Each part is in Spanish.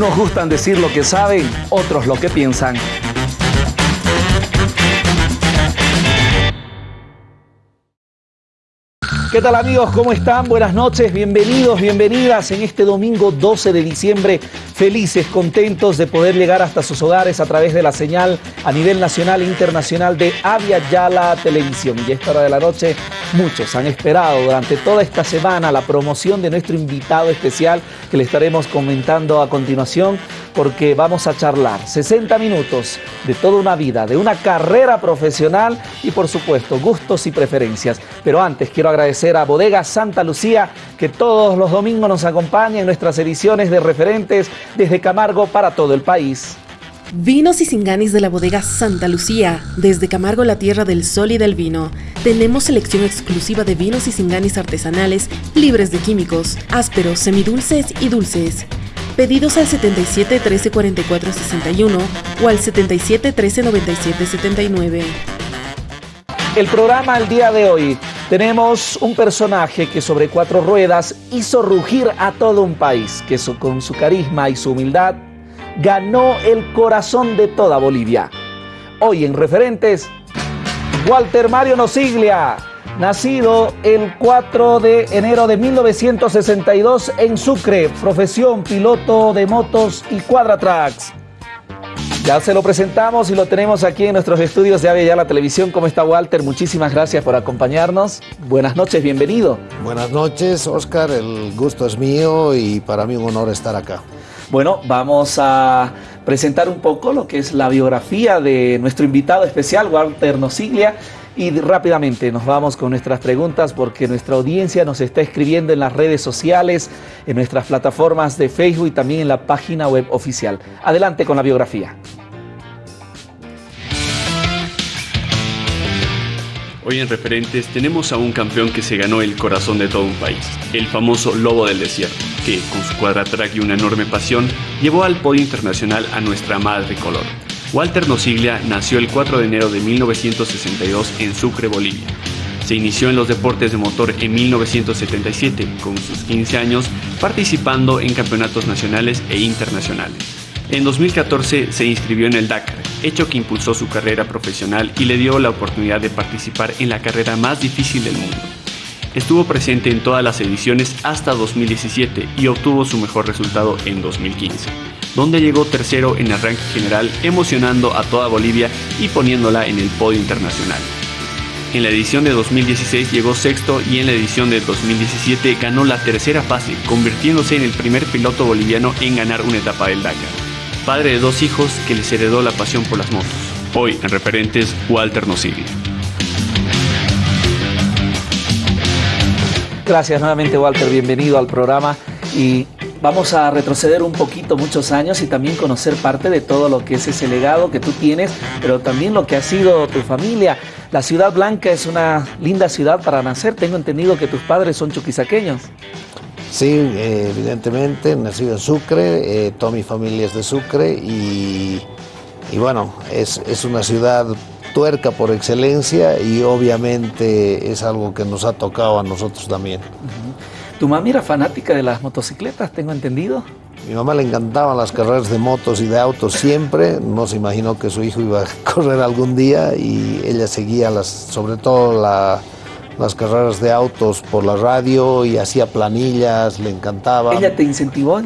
Unos gustan decir lo que saben, otros lo que piensan. ¿Qué tal amigos? ¿Cómo están? Buenas noches, bienvenidos, bienvenidas en este domingo 12 de diciembre. Felices, contentos de poder llegar hasta sus hogares a través de la señal a nivel nacional e internacional de Avia Yala Televisión. Y a esta hora de la noche, muchos han esperado durante toda esta semana la promoción de nuestro invitado especial que le estaremos comentando a continuación porque vamos a charlar 60 minutos de toda una vida, de una carrera profesional y por supuesto gustos y preferencias. Pero antes quiero agradecer a Bodega Santa Lucía que todos los domingos nos acompaña en nuestras ediciones de referentes desde Camargo para todo el país. Vinos y Singanis de la bodega Santa Lucía, desde Camargo la tierra del sol y del vino. Tenemos selección exclusiva de vinos y singanis artesanales, libres de químicos, ásperos, semidulces y dulces. Pedidos al 77 13 44 61 o al 77 13 97 79. El programa al día de hoy tenemos un personaje que sobre cuatro ruedas hizo rugir a todo un país, que con su carisma y su humildad ganó el corazón de toda Bolivia. Hoy en Referentes, Walter Mario Nosiglia, nacido el 4 de enero de 1962 en Sucre, profesión piloto de motos y cuadratracks. Ya se lo presentamos y lo tenemos aquí en nuestros estudios de Avia la Televisión. ¿Cómo está Walter? Muchísimas gracias por acompañarnos. Buenas noches, bienvenido. Buenas noches, Oscar. El gusto es mío y para mí un honor estar acá. Bueno, vamos a presentar un poco lo que es la biografía de nuestro invitado especial, Walter Nosiglia. Y rápidamente nos vamos con nuestras preguntas porque nuestra audiencia nos está escribiendo en las redes sociales, en nuestras plataformas de Facebook y también en la página web oficial. Adelante con la biografía. Hoy en Referentes tenemos a un campeón que se ganó el corazón de todo un país, el famoso Lobo del Desierto, que con su cuadratrack y una enorme pasión llevó al podio internacional a nuestra madre color. Walter Nosiglia nació el 4 de enero de 1962 en Sucre, Bolivia. Se inició en los deportes de motor en 1977, con sus 15 años participando en campeonatos nacionales e internacionales. En 2014 se inscribió en el Dakar, hecho que impulsó su carrera profesional y le dio la oportunidad de participar en la carrera más difícil del mundo. Estuvo presente en todas las ediciones hasta 2017 y obtuvo su mejor resultado en 2015, donde llegó tercero en el ranking general, emocionando a toda Bolivia y poniéndola en el podio internacional. En la edición de 2016 llegó sexto y en la edición de 2017 ganó la tercera fase, convirtiéndose en el primer piloto boliviano en ganar una etapa del Dakar padre de dos hijos que les heredó la pasión por las motos. Hoy en referentes, Walter Nosiglia. Gracias nuevamente Walter, bienvenido al programa y vamos a retroceder un poquito muchos años y también conocer parte de todo lo que es ese legado que tú tienes, pero también lo que ha sido tu familia. La Ciudad Blanca es una linda ciudad para nacer, tengo entendido que tus padres son chuquisaqueños. Sí, eh, evidentemente, nacido en Sucre, eh, toda mi familia es de Sucre y, bueno, es, una ciudad tuerca por excelencia y obviamente es algo que nos ha tocado a nosotros también. ¿Tu mamá era fanática de las motocicletas, tengo entendido? Mi mamá le encantaban las carreras de motos y de autos siempre, no se imaginó que su hijo iba a correr algún día y ella seguía las, sobre todo la las carreras de autos por la radio y hacía planillas, le encantaba. ¿Ella te incentivó?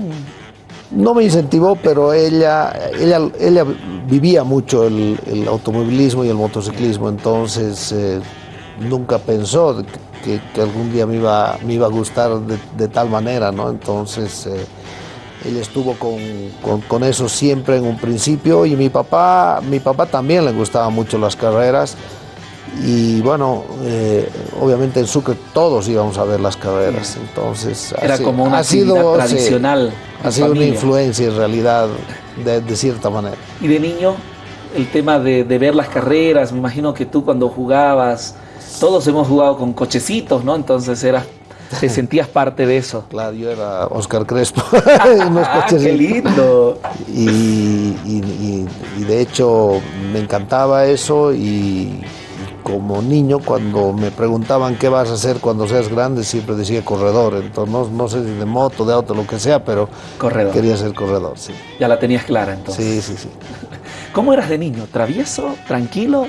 No me incentivó, pero ella, ella, ella vivía mucho el, automovilismo y el motociclismo, entonces eh, nunca pensó que, algún día me iba, me iba a gustar de, tal manera, ¿no? Entonces eh, ella estuvo con, con, eso siempre en un principio y mi papá, mi papá también le gustaban mucho las carreras y bueno, eh, obviamente en Sucre todos íbamos a ver las carreras, entonces era como una ha sido, tradicional. ha sido una influencia en realidad de, cierta manera. Y de niño, el tema de, ver las carreras, me imagino que tú cuando jugabas, todos hemos jugado con cochecitos, ¿no? Entonces era te sentías parte de eso. Claro, yo era Oscar Crespo. ah, ¡Qué lindo! y, de hecho me encantaba eso y como niño, cuando me preguntaban qué vas a hacer cuando seas grande, siempre decía corredor. Entonces, no, no sé si de moto, de auto, lo que sea, pero corredor. quería ser corredor, sí. Ya la tenías clara entonces. Sí, sí, sí. ¿Cómo eras de niño? ¿Travieso? ¿Tranquilo?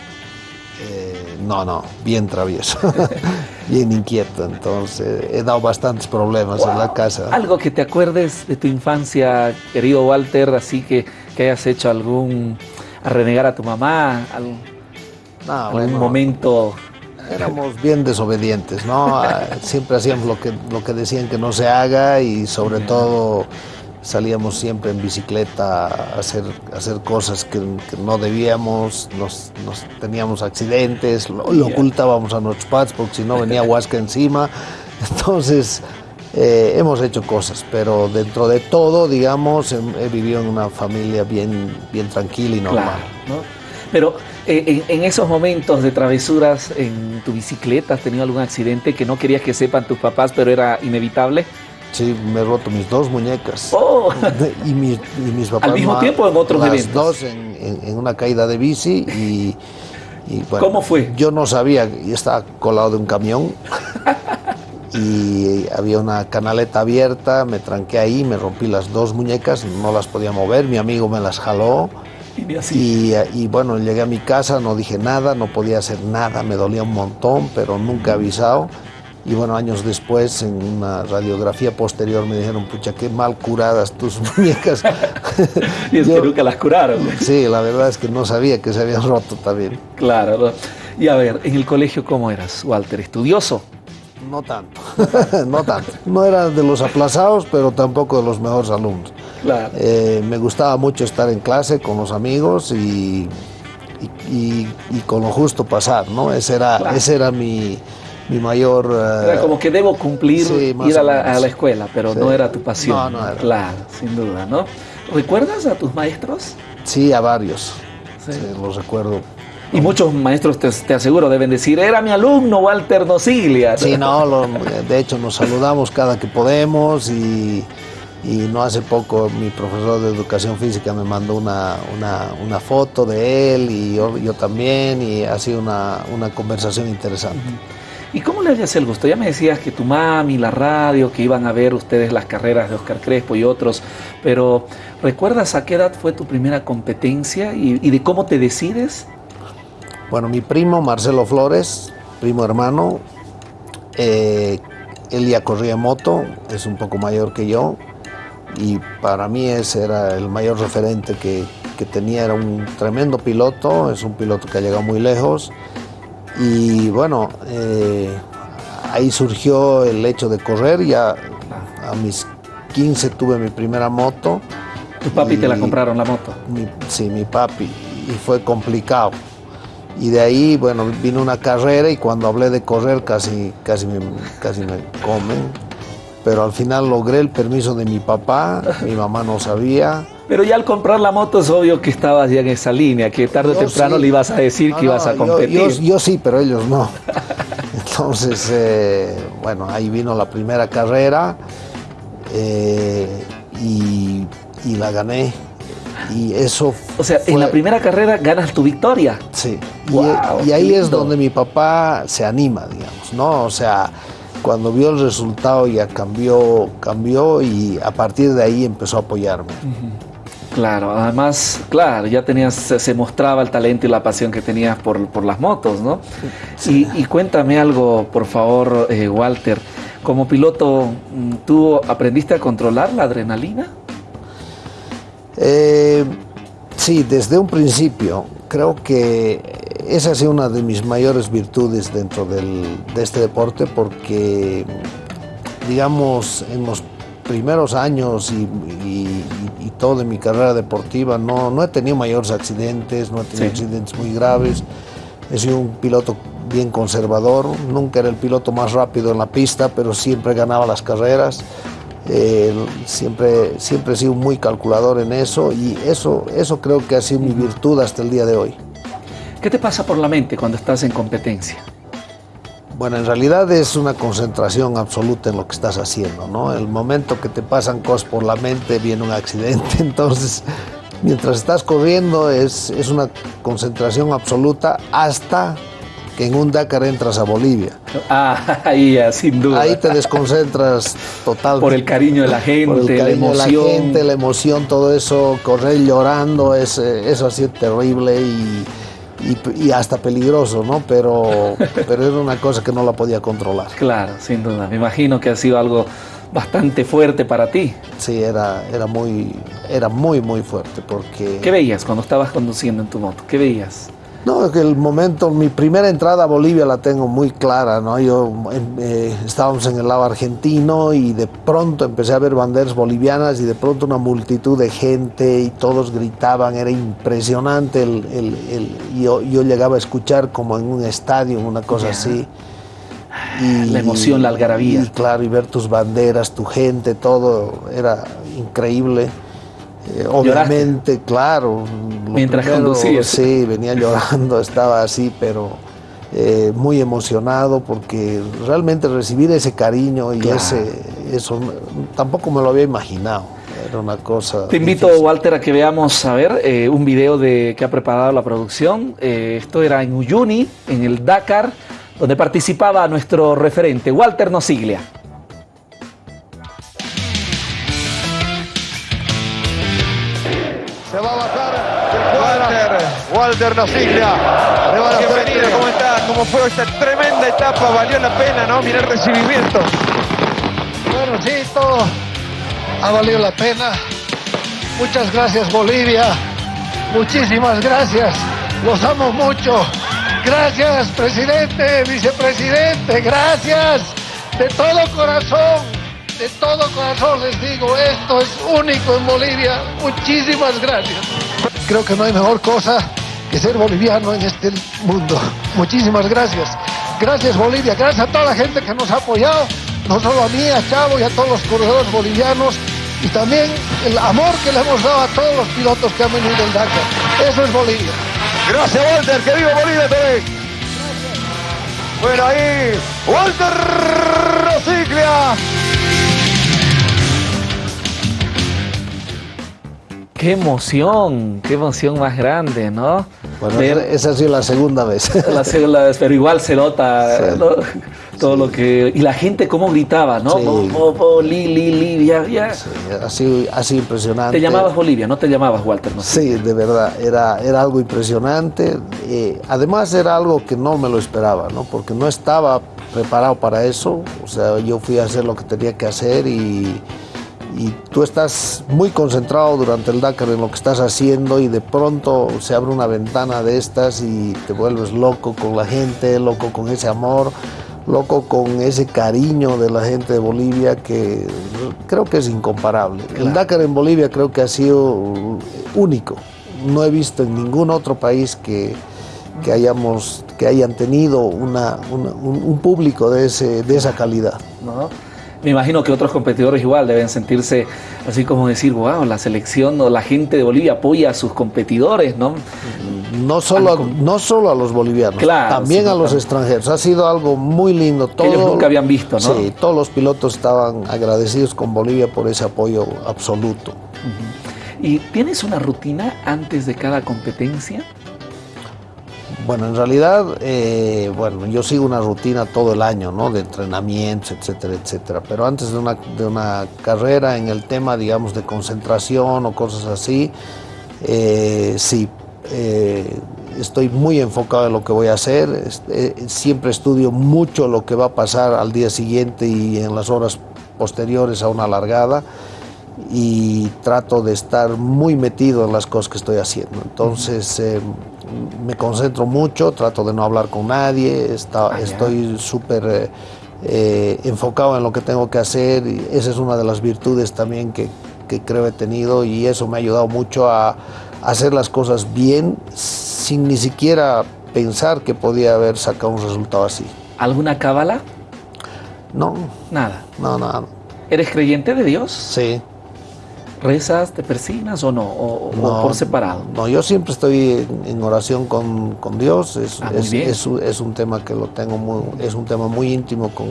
Eh, no, no, bien travieso, bien inquieto. Entonces, he dado bastantes problemas en la casa. Algo que te acuerdes de tu infancia, querido Walter, así que, que hayas hecho algún. a renegar a tu mamá, algún, No, algún bueno, momento. Éramos bien desobedientes, ¿no? Ah, Siempre hacíamos lo que, lo que decían que no se haga y sobre todo salíamos siempre en bicicleta a hacer, a hacer cosas que, que no debíamos, nos, nos teníamos accidentes, lo, ocultábamos a nuestros padres porque si no venía Huasca encima. Entonces eh, hemos hecho cosas, pero dentro de todo, digamos, he, he vivido en una familia bien, bien tranquila y normal. Claro, ¿no? Pero eh, en, en esos momentos de travesuras en tu bicicleta, ¿has tenido algún accidente que no querías que sepan tus papás, pero era inevitable? Sí, me he roto mis dos muñecas. ¡Oh! y, mis, y mis papás ¿Al mismo tiempo en otros las eventos? dos en, en- en una caída de bici y, y, bueno, ¿Cómo fue? Yo no sabía, yo estaba colado de un camión y había una canaleta abierta, me tranqué ahí, me rompí las dos muñecas, no las podía mover, mi amigo me las jaló Y así. y, y, bueno, llegué a mi casa, no dije nada, no podía hacer nada, me dolía un montón, pero nunca he avisado. Y bueno, años después, en una radiografía posterior, me dijeron, pucha, qué mal curadas tus muñecas. y es yo- que nunca las curaron. sí, la verdad es que no sabía que se habían roto también. Claro. ¿no? Y a ver, en el colegio, ¿cómo eras, Walter? ¿Estudioso? No tanto, no tanto. No era de los aplazados, pero tampoco de los mejores alumnos. Claro. Eh, me gustaba mucho estar en clase con los amigos y, y, y- y con lo justo pasar, ¿no? Ese era, Claro. ese era mi, mi mayor... eh, Era como que debo cumplir sí, ir a la, menos. a la escuela, pero Sí. no era tu pasión. No, no era. Claro, sin duda, ¿no? ¿Recuerdas a tus maestros? Sí, a varios. Sí. Los recuerdo. Y muchos maestros, te, te aseguro, deben decir, era mi alumno Walter Nocilia. Sí, no, lo- de hecho nos saludamos cada que podemos y, y no hace poco mi profesor de educación física me mandó una, una, una foto de él y yo, yo también y ha sido una, una conversación interesante. ¿Y cómo le hacías el gusto? Ya me decías que tu mami, la radio, que iban a ver ustedes las carreras de Oscar Crespo y otros, pero ¿recuerdas a qué edad fue tu primera competencia y, y de cómo te decides? Bueno, mi primo Marcelo Flores, primo hermano, eh, él ya corría moto, es un poco mayor que yo y para mí ese era el mayor referente que, que tenía, era un tremendo piloto, es un piloto que ha llegado muy lejos y bueno, eh, ahí surgió el hecho de correr, ya a mis 15 tuve mi primera moto. Tu papi te la compraron la moto. mi, sí, mi papi, y fue complicado. Y de ahí, bueno, vino una carrera y cuando hablé de correr casi, casi, me, casi me comen. Pero al final logré el permiso de mi papá, mi mamá no sabía. Pero ya al comprar la moto es obvio que estabas ya en esa línea, que tarde o temprano sí. le ibas a decir No, que ibas no, a competir. Yo, yo sí, pero ellos no. Entonces, eh, bueno, ahí vino la primera carrera eh, y, y la gané. Y eso o sea, en la primera carrera ganas tu victoria. Sí, y- ahí es donde mi papá se anima, digamos, ¿no? O sea, cuando vio el resultado ya cambió, cambió y a partir de ahí empezó a apoyarme. Claro, además, claro, ya tenías, se, mostraba el talento y la pasión que tenías por, por las motos, ¿no? Y, y cuéntame algo, por favor, eh, Walter. Como piloto, mm, ¿tú aprendiste a controlar la adrenalina? Eh, sí, desde un principio creo que esa ha sido una de mis mayores virtudes dentro del- de este deporte porque, digamos, en los primeros años y todo de mi carrera deportiva no, no he tenido mayores accidentes, no he tenido Sí. accidentes muy graves. He sido un piloto bien conservador, nunca era el piloto más rápido en la pista, pero siempre ganaba las carreras. Eh, siempre, siempre he sido muy calculador en eso y eso, eso creo que ha sido mi virtud hasta el día de hoy. ¿Qué te pasa por la mente cuando estás en competencia? Bueno, en realidad es una concentración absoluta en lo que estás haciendo, ¿no? El momento que te pasan cosas por la mente viene un accidente, entonces mientras estás corriendo es, es una concentración absoluta hasta que en un Dakar entras a Bolivia. Ah, ahí sin duda. Ahí te desconcentras totalmente. Por el cariño de la gente, la emoción. De la gente, la emoción, todo eso, correr llorando, es, eso ha sido terrible y, y, hasta peligroso, ¿no? Pero, pero era una cosa que no la podía controlar. Claro, sin duda. Me imagino que ha sido algo bastante fuerte para ti. Sí, era, era, muy, era muy, muy fuerte porque... ¿Qué veías cuando estabas conduciendo en tu moto? ¿Qué veías? No, que el momento, mi primera entrada a Bolivia la tengo muy clara, ¿no? Yo eh, estábamos en el lado argentino y de pronto empecé a ver banderas bolivianas y de pronto una multitud de gente y todos gritaban, era impresionante, el, el, yo, yo, llegaba a escuchar como en un estadio, una cosa así. Y, la emoción, la algarabía. Y claro, y ver tus banderas, tu gente, todo era increíble. Eh, obviamente, claro. Mientras conducías. Sí, venía llorando, estaba así, pero eh, muy emocionado porque realmente recibir ese cariño y ese eso tampoco me lo había imaginado. Era una cosa. Te invito, Walter, a que veamos a ver eh, un video de que ha preparado la producción. esto era en Uyuni, en el Dakar, donde participaba nuestro referente, Walter Nosiglia. Walter Nosiglia. Bienvenido, ¿cómo estás? ¿Cómo fue esta tremenda etapa? Valió la pena, ¿no? Mirar el recibimiento. Bueno, sí, todo ha valido la pena. Muchas gracias, Bolivia. Muchísimas gracias. Los amo mucho. Gracias, presidente, vicepresidente. Gracias. De todo corazón. De todo corazón les digo, esto es único en Bolivia. Muchísimas gracias. Creo que no hay mejor cosa que ser boliviano en este mundo. Muchísimas gracias. Gracias Bolivia, gracias a toda la gente que nos ha apoyado, no solo a mí, a Chavo y a todos los corredores bolivianos, y también el amor que le hemos dado a todos los pilotos que han venido del Dakar. Eso es Bolivia. Gracias Walter, que viva Bolivia también. Bueno ahí, Walter Rosiclia. Qué emoción, qué emoción más grande, ¿no? Bueno, esa ha sido la segunda vez. La segunda vez, pero igual se nota todo lo que... Y la gente cómo gritaba, ¿no? Sí. li, li, li, ya, ya. Sí, así, así impresionante. Te llamabas Bolivia, no te llamabas Walter, ¿no? Sí, de verdad, era, era algo impresionante. Eh, además era algo que no me lo esperaba, ¿no? Porque no estaba preparado para eso. O sea, yo fui a hacer lo que tenía que hacer y y tú estás muy concentrado durante el Dakar en lo que estás haciendo y de pronto se abre una ventana de estas y te vuelves loco con la gente, loco con ese amor, loco con ese cariño de la gente de Bolivia que creo que es incomparable. El Dakar en Bolivia creo que ha sido único. No he visto en ningún otro país que, que hayamos, que hayan tenido una, un, público de, ese, de esa calidad. ¿No? Me imagino que otros competidores igual deben sentirse así como decir, wow, la selección o la gente de Bolivia apoya a sus competidores, ¿no? No solo, a, no solo a los bolivianos, también a los extranjeros. Ha sido algo muy lindo. Todo, ellos nunca habían visto, ¿no? Sí, todos los pilotos estaban agradecidos con Bolivia por ese apoyo absoluto. ¿Y tienes una rutina antes de cada competencia? Bueno, en realidad, eh, bueno, yo sigo una rutina todo el año, ¿no? De entrenamientos, etcétera, etcétera. Pero antes de una, de una carrera en el tema, digamos, de concentración o cosas así, eh, sí, eh, estoy muy enfocado en lo que voy a hacer. siempre estudio mucho lo que va a pasar al día siguiente y en las horas posteriores a una largada y trato de estar muy metido en las cosas que estoy haciendo. Entonces eh, me concentro mucho, trato de no hablar con nadie, está, ah, estoy súper eh, eh, enfocado en lo que tengo que hacer y esa es una de las virtudes también que, que creo he tenido y eso me ha ayudado mucho a, hacer las cosas bien sin ni siquiera pensar que podía haber sacado un resultado así. ¿Alguna cábala? No. Nada. No, nada. ¿Eres creyente de Dios? Sí. ¿Rezas, te persinas o no? O, por separado? No, yo siempre estoy en oración con, Dios. Es, ah, es, es, un tema que lo tengo muy, es un tema muy íntimo con,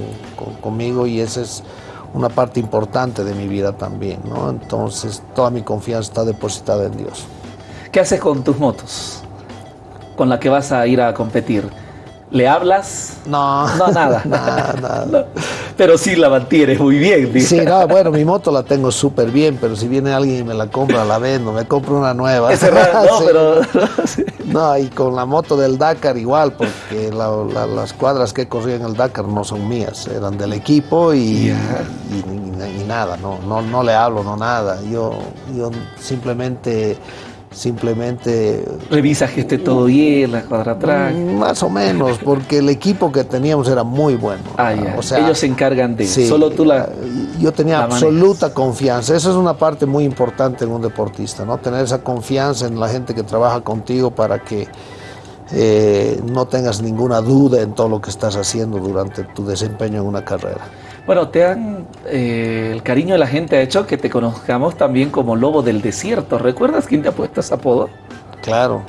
conmigo y esa es una parte importante de mi vida también, ¿no? Entonces toda mi confianza está depositada en Dios. ¿Qué haces con tus motos? Con la que vas a ir a competir. ¿Le hablas? No. No, nada. nada, nada. Pero sí la mantienes muy bien. Sí, no, bueno, mi moto la tengo súper bien, pero si viene alguien y me la compra, la vendo, me compro una nueva. Es raro, no, Sí. pero... No, y con la moto del Dakar igual, porque la- la- las cuadras que corría en el Dakar no son mías, eran del equipo y- y- y nada, no, no, no le hablo, no nada. Yo, yo simplemente, simplemente Revisas que esté todo bien, la cuadratrack. Mm, Más o menos, porque el equipo que teníamos era muy bueno. Ah, ya. O sea, Ellos se encargan de... sí, Solo tú la... Yo tenía la manejas. absoluta confianza. Esa es una parte muy importante en un deportista, ¿no? Tener esa confianza en la gente que trabaja contigo para que eh, no tengas ninguna duda en todo lo que estás haciendo durante tu desempeño en una carrera. Bueno, te han... eh, el cariño de la gente ha hecho que te conozcamos también como Lobo del Desierto. ¿Recuerdas quién te ha puesto ese apodo? Claro.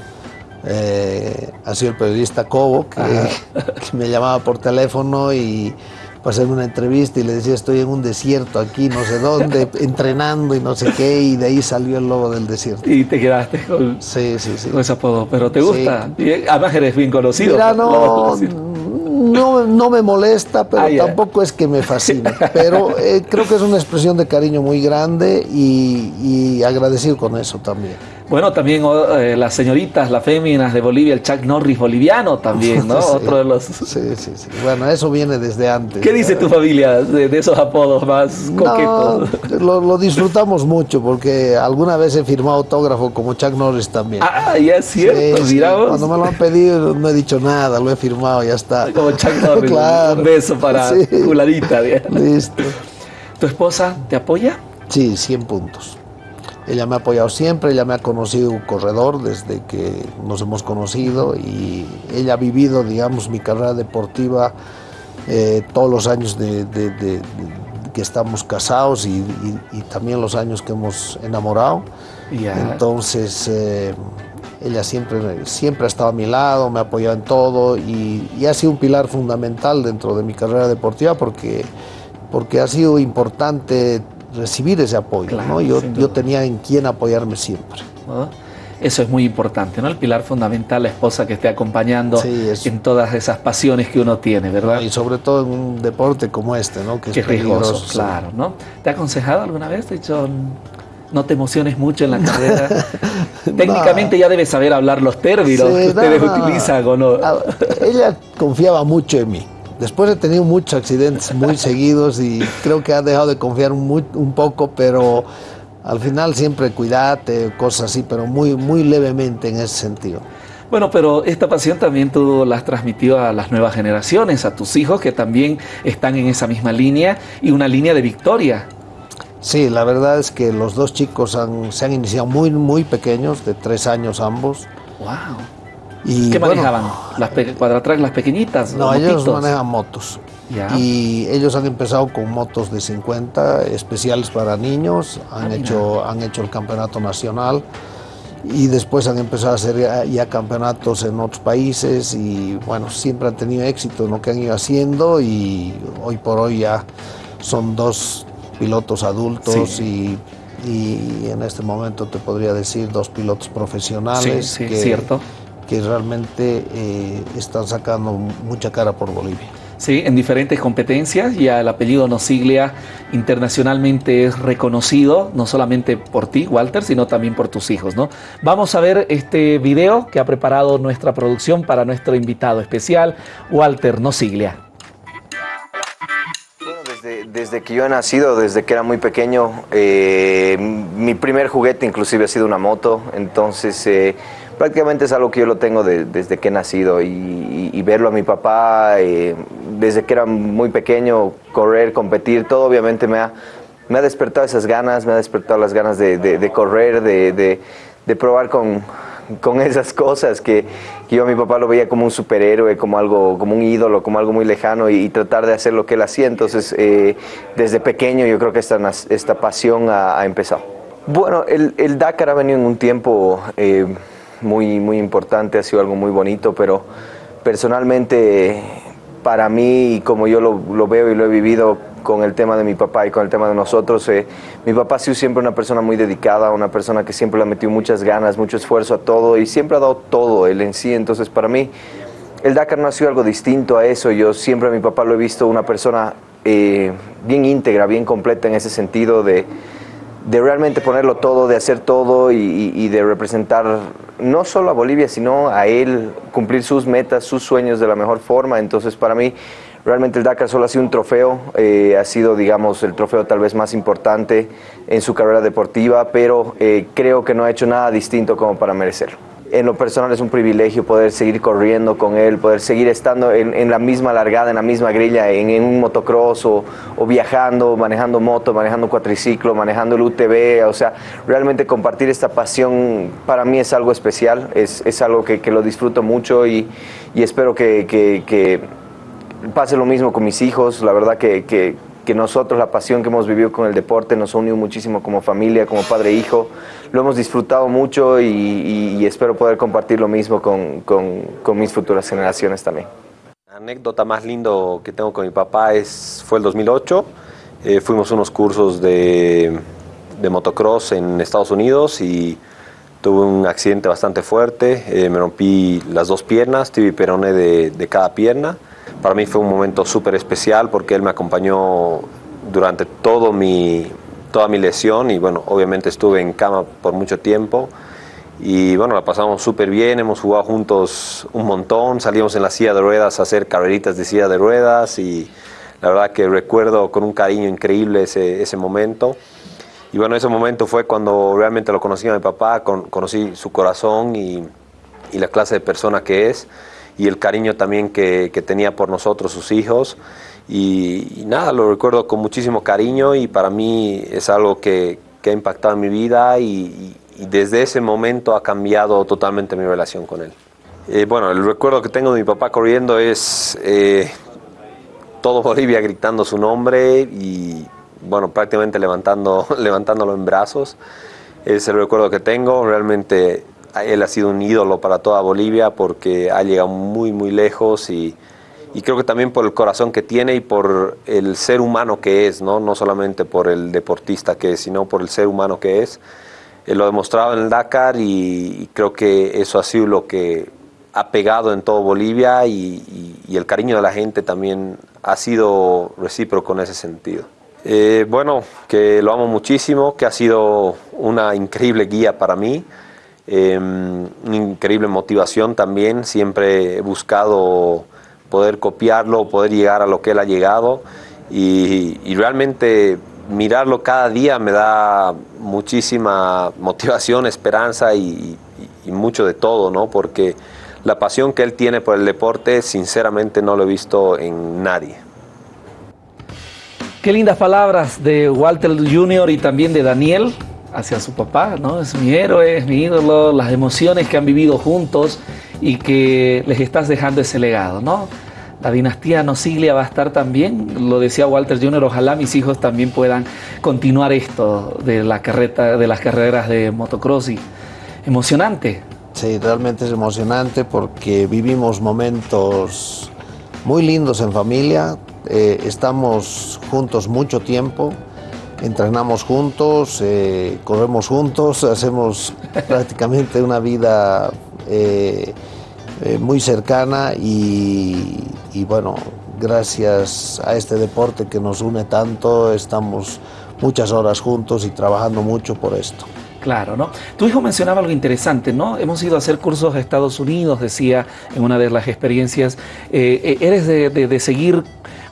Eh, ha sido el periodista Cobo que, me llamaba por teléfono y para hacerme una entrevista y le decía estoy en un desierto aquí, no sé dónde, entrenando y no sé qué, y de ahí salió el lobo del desierto. Y te quedaste con, Sí, sí, sí. con ese apodo. Pero te gusta. Además eres bien conocido. Mira, no. No, no me molesta, pero Ah, tampoco es que me fascine. Pero eh, creo que es una expresión de cariño muy grande y, y agradecido con eso también. Bueno, también oh, eh, las señoritas, las féminas de Bolivia, el Chuck Norris boliviano también, ¿no? Sí. Otro de los... Sí, sí, sí. Bueno, eso viene desde antes. ¿Qué dice tu familia de, de esos apodos más coquetos? No, lo, lo disfrutamos mucho porque alguna vez he firmado autógrafo como Chuck Norris también. Ah, ya es cierto, Sí. Cuando me lo han pedido no he dicho nada, lo he firmado, ya está. Como Chuck Norris, Claro. un beso para digamos. Listo. ¿Tu esposa te apoya? Sí, 100 puntos. Ella me ha apoyado siempre, ella me ha conocido un corredor desde que nos hemos conocido y ella ha vivido, digamos, mi carrera deportiva eh, todos los años de, de- de- de- que estamos casados y, y- y también los años que hemos enamorado. Ya. Entonces, eh, ella siempre, siempre ha estado a mi lado, me ha apoyado en todo y, y ha sido un pilar fundamental dentro de mi carrera deportiva porque, porque ha sido importante recibir ese apoyo. Claro, ¿no? yo, yo tenía en quién apoyarme siempre. ¿no? Eso es muy importante, ¿no? El pilar fundamental, la esposa que esté acompañando Sí, en todas esas pasiones que uno tiene, ¿verdad? Y sobre todo en un deporte como este, ¿no? que Que es es riesgoso, peligroso. claro, ¿no? ¿Te ha aconsejado alguna vez? Te dicho, no te emociones mucho en la carrera. Técnicamente ya debes saber hablar los términos Sí, que ustedes no. utilizan, ¿o no? Ah, Ella confiaba mucho en mí. Después he tenido muchos accidentes muy seguidos y creo que ha dejado de confiar muy- un poco, pero al final siempre cuídate, cosas así, pero muy, muy levemente en ese sentido. Bueno, pero esta pasión también tú la has transmitido a las nuevas generaciones, a tus hijos que también están en esa misma línea y una línea de victoria. Sí, la verdad es que los dos chicos han- se han iniciado muy, muy pequeños, de tres años ambos. ¡Wow! Y, ¿Qué bueno, manejaban? ¿Las cuadratrack, las pequeñitas? No, los ellos motitos? manejan motos. Ya. Y ellos han empezado con motos de 50 especiales para niños, han, Ah, mira. hecho, han hecho el campeonato nacional y después han empezado a hacer ya, ya campeonatos en otros países y bueno, siempre han tenido éxito en lo que han ido haciendo y hoy por hoy ya son dos pilotos adultos Sí. y, y en este momento te podría decir dos pilotos profesionales Sí, sí, que, cierto. Que realmente eh, están sacando mucha cara por Bolivia. Sí, en diferentes competencias. Ya el apellido Nosiglia internacionalmente es reconocido, no solamente por ti, Walter, sino también por tus hijos, ¿no? Vamos a ver este video que ha preparado nuestra producción para nuestro invitado especial, Walter Nosiglia. Bueno, desde, desde que yo he nacido, desde que era muy pequeño, eh, mi primer juguete inclusive ha sido una moto, entonces eh, prácticamente es algo que yo lo tengo de- desde que he nacido y, verlo a mi papá eh, desde que era muy pequeño, correr, competir, todo obviamente me ha, me ha despertado esas ganas, me ha despertado las ganas de, de- correr, de, probar con, con esas cosas que, yo a mi papá lo veía como un superhéroe, como algo, como un ídolo, como algo muy lejano y, tratar de hacer lo que él hacía. Entonces, eh, desde pequeño yo creo que esta, esta pasión ha, ha empezado. Bueno, el, el Dakar ha venido en un tiempo eh, muy, muy importante, ha sido algo muy bonito, pero personalmente para mí, y como yo lo, lo veo y lo he vivido con el tema de mi papá y con el tema de nosotros, eh, mi papá ha sido siempre una persona muy dedicada, una persona que siempre le ha metido muchas ganas, mucho esfuerzo a todo y siempre ha dado todo él en sí. Entonces, para mí, el Dakar no ha sido algo distinto a eso. Yo siempre a mi papá lo he visto una persona eh, bien íntegra, bien completa en ese sentido de, de realmente ponerlo todo, de hacer todo y, de representar no solo a Bolivia, sino a él, cumplir sus metas, sus sueños de la mejor forma. Entonces, para mí, realmente el Dakar solo ha sido un trofeo, eh, ha sido, digamos, el trofeo tal vez más importante en su carrera deportiva, pero eh, creo que no ha hecho nada distinto como para merecerlo en lo personal es un privilegio poder seguir corriendo con él, poder seguir estando en, la misma largada, en la misma grilla, en, un motocross o, viajando, manejando moto, manejando cuatriciclo, manejando el UTV. O sea, realmente compartir esta pasión para mí es algo especial, es, algo que, lo disfruto mucho y, espero que, pase lo mismo con mis hijos. La verdad que que nosotros, la pasión que hemos vivido con el deporte, nos ha unido muchísimo como familia, como padre e hijo. Lo hemos disfrutado mucho y, espero poder compartir lo mismo con, mis futuras generaciones también. La anécdota más lindo que tengo con mi papá es, fue el 2008. Eh, fuimos unos cursos de, motocross en Estados Unidos y tuve un accidente bastante fuerte. Eh, me rompí las dos piernas, tuve peroné de cada pierna. Para mí fue un momento súper especial porque él me acompañó durante todo mi, toda mi lesión y bueno, obviamente estuve en cama por mucho tiempo y bueno, la pasamos súper bien, hemos jugado juntos un montón, salimos en la silla de ruedas a hacer carreritas de silla de ruedas y la verdad que recuerdo con un cariño increíble ese, ese momento. Y bueno, ese momento fue cuando realmente lo conocí a mi papá, conocí su corazón y, y la clase de persona que es y el cariño también que, tenía por nosotros, sus hijos. Y, nada, lo recuerdo con muchísimo cariño y para mí es algo que, ha impactado en mi vida y, desde ese momento ha cambiado totalmente mi relación con él. Eh, bueno, el recuerdo que tengo de mi papá corriendo es eh, todo Bolivia gritando su nombre y bueno, prácticamente levantando, levantándolo en brazos. Es el recuerdo que tengo, realmente él ha sido un ídolo para toda Bolivia porque ha llegado muy, muy lejos y, creo que también por el corazón que tiene y por el ser humano que es, no, no solamente por el deportista que es, sino por el ser humano que es. Él lo ha demostrado en el Dakar y, creo que eso ha sido lo que ha pegado en todo Bolivia y, el cariño de la gente también ha sido recíproco en ese sentido. Eh, bueno, que lo amo muchísimo, que ha sido una increíble guía para mí. Em, increíble motivación también, siempre he buscado poder copiarlo, poder llegar a lo que él ha llegado y, realmente mirarlo cada día me da muchísima motivación, esperanza y, mucho de todo, ¿no? porque la pasión que él tiene por el deporte sinceramente no lo he visto en nadie. Qué lindas palabras de Walter Jr. y también de Daniel hacia su papá, ¿no? Es mi héroe, es mi ídolo, las emociones que han vivido juntos y que les estás dejando ese legado, ¿no? La dinastía Nosiglia va a estar también, lo decía Walter Jr., ojalá mis hijos también puedan continuar esto de, la carreta, de las carreras de motocross y emocionante. Sí, realmente es emocionante porque vivimos momentos muy lindos en familia, eh, estamos juntos mucho tiempo, entrenamos juntos, eh, corremos juntos, hacemos prácticamente una vida eh, eh, muy cercana y, bueno, gracias a este deporte que nos une tanto, estamos muchas horas juntos y trabajando mucho por esto. Claro, ¿no? Tu hijo mencionaba algo interesante, ¿no? Hemos ido a hacer cursos a Estados Unidos, decía en una de las experiencias. ¿Eres de seguir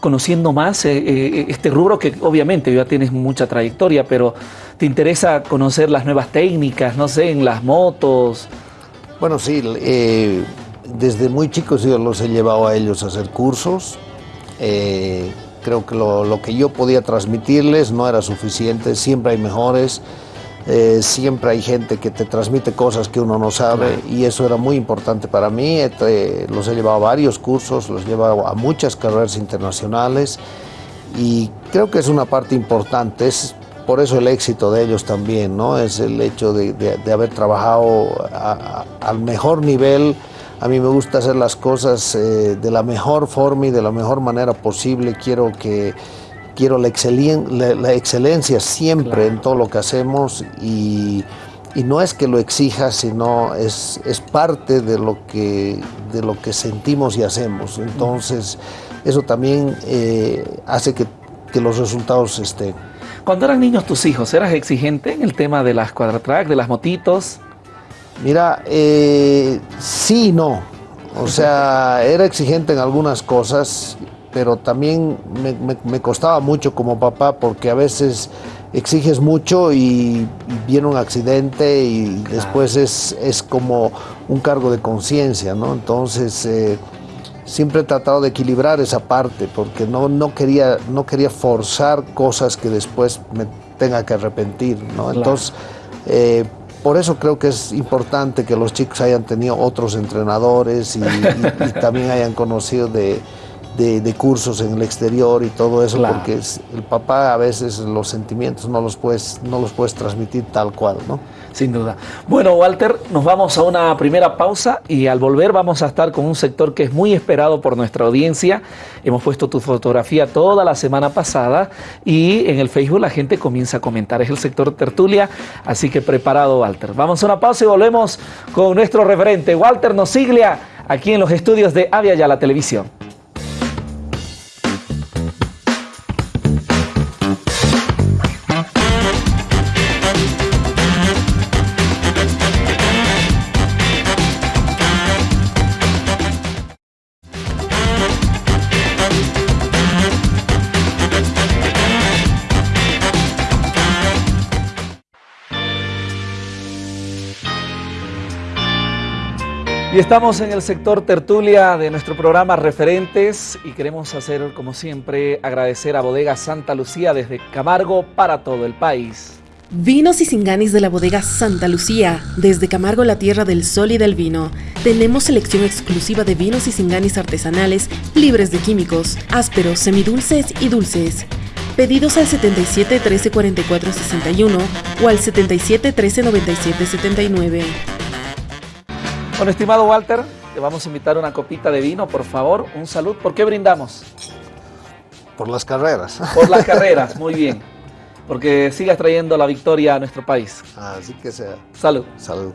conociendo más eh, eh, este rubro que obviamente ya tienes mucha trayectoria, pero te interesa conocer las nuevas técnicas, no sé, en las motos. Bueno, sí, eh, desde muy chicos yo los he llevado a ellos a hacer cursos. creo que lo, lo que yo podía transmitirles no era suficiente, siempre hay mejores. Eh, siempre hay gente que te transmite cosas que uno no sabe y eso era muy importante para mí. los he llevado a varios cursos, los he llevado a muchas carreras internacionales y creo que es una parte importante. Es por eso el éxito de ellos también, ¿no? Es el hecho de, haber trabajado al mejor nivel. A mí me gusta hacer las cosas eh, de la mejor forma y de la mejor manera posible. Quiero que quiero la, excelencia siempre en todo lo que hacemos y, y no es que lo exija, sino es, es parte de lo, que, de lo que sentimos y hacemos. Entonces, eso también eh, hace que, que, los resultados estén. Cuando eran niños tus hijos, ¿eras exigente en el tema de las cuadratrack, de las motitos? Mira, eh, sí y no. O sea, era exigente en algunas cosas, pero también me, me, me costaba mucho como papá porque a veces exiges mucho y viene un accidente y claro. después es, es, como un cargo de conciencia, ¿no? Entonces, eh, siempre he tratado de equilibrar esa parte porque no, no, quería, no quería forzar cosas que después me tenga que arrepentir, ¿no? Claro. Entonces, eh, por eso creo que es importante que los chicos hayan tenido otros entrenadores y, y, y también hayan conocido de, de, de, cursos en el exterior y todo eso, claro. porque el papá a veces los sentimientos no los, puedes, no los puedes transmitir tal cual, ¿no? Sin duda. Bueno, Walter, nos vamos a una primera pausa y al volver vamos a estar con un sector que es muy esperado por nuestra audiencia. Hemos puesto tu fotografía toda la semana pasada y en el Facebook la gente comienza a comentar. Es el sector tertulia, así que preparado, Walter. Vamos a una pausa y volvemos con nuestro referente, Walter Nosiglia, aquí en los estudios de Avia Ya la Televisión. Y estamos en el sector tertulia de nuestro programa Referentes y queremos hacer, como siempre, agradecer a Bodega Santa Lucía desde Camargo para todo el país. Vinos y singanis de la bodega Santa Lucía, desde Camargo, la tierra del sol y del vino. Tenemos selección exclusiva de vinos y singanis artesanales, libres de químicos, ásperos, semidulces y dulces. Pedidos al 77 13 44 61 o al 77 13 97 79. Bueno, estimado Walter, te vamos a invitar una copita de vino, por favor. Un salud. ¿Por qué brindamos? Por las carreras. Por las carreras, muy bien. Porque sigas trayendo la victoria a nuestro país. Así que sea. Salud. Salud.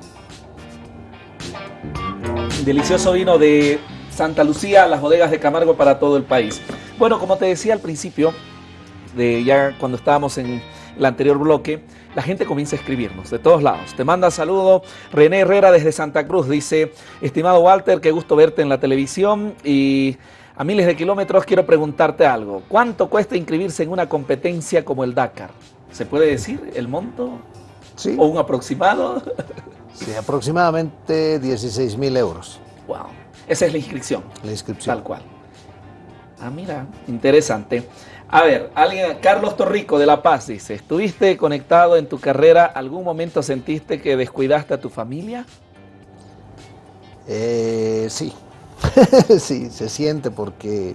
Delicioso vino de Santa Lucía, las bodegas de Camargo para todo el país. Bueno, como te decía al principio, de ya cuando estábamos en el anterior bloque, la gente comienza a escribirnos de todos lados. Te manda saludo René Herrera desde Santa Cruz. Dice, estimado Walter, qué gusto verte en la televisión y a miles de kilómetros quiero preguntarte algo. ¿Cuánto cuesta inscribirse en una competencia como el Dakar? ¿Se puede decir el monto? Sí. ¿O un aproximado? Sí, aproximadamente 16 mil euros. Wow. Esa es la inscripción. La inscripción. Tal cual. Ah, mira, interesante. A ver, alguien, Carlos Torrico de La Paz dice, ¿estuviste conectado en tu carrera? ¿Algún momento sentiste que descuidaste a tu familia? Eh, sí, sí, se siente porque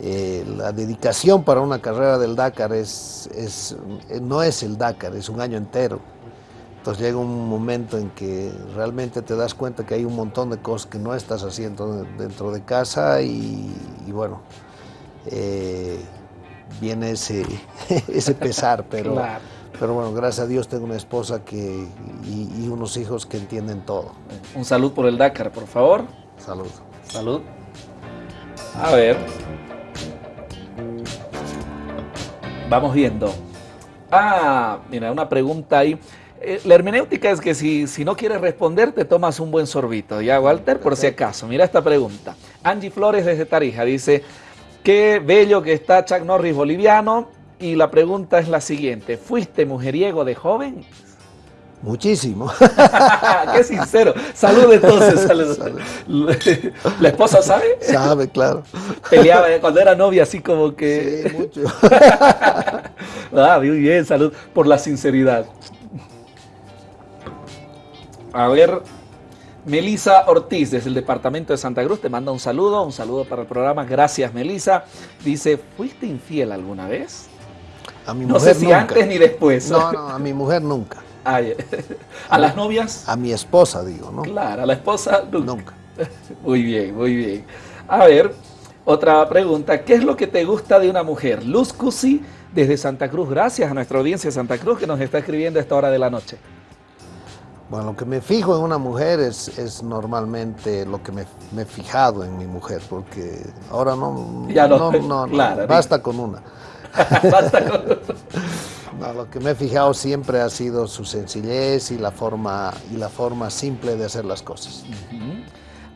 eh, la dedicación para una carrera del Dakar es, es, no es el Dakar, es un año entero. Entonces llega un momento en que realmente te das cuenta que hay un montón de cosas que no estás haciendo dentro de casa y, y bueno, eh, viene ese, ese pesar, pero, claro. pero bueno, gracias a Dios tengo una esposa que, y, y, unos hijos que entienden todo. Un salud por el Dakar, por favor. Salud. Salud. A ver. Vamos viendo. Ah, mira, una pregunta ahí. Eh, la hermenéutica es que si, si, no quieres responder, te tomas un buen sorbito. ¿Ya, Walter? Por si acaso. Mira esta pregunta. Angie Flores desde Tarija dice, Qué bello que está Chuck Norris boliviano. Y la pregunta es la siguiente. ¿Fuiste mujeriego de joven? Muchísimo. Qué sincero. Salud entonces. Salud. Salud. ¿La esposa sabe? Sabe, claro. Peleaba cuando era novia así como que... Sí, mucho. ah, muy bien, salud por la sinceridad. A ver, Melisa Ortiz, desde el departamento de Santa Cruz, te manda un saludo, un saludo para el programa. Gracias, Melisa. Dice, ¿fuiste infiel alguna vez? A mi no mujer sé si nunca. antes ni después. No, no, a mi mujer nunca. Ay, ¿A las novias? A mi esposa, digo, ¿no? Claro, a la esposa nunca. Nunca. Muy bien, muy bien. A ver, otra pregunta. ¿Qué es lo que te gusta de una mujer? Luz Cusi, desde Santa Cruz. Gracias a nuestra audiencia de Santa Cruz que nos está escribiendo a esta hora de la noche. Bueno, lo que me fijo en una mujer es, es normalmente lo que me, me he fijado en mi mujer, porque ahora no, Ya no, no, no, basta con una. Basta con- No, lo que me he fijado siempre ha sido su sencillez y la forma, y la forma simple de hacer las cosas.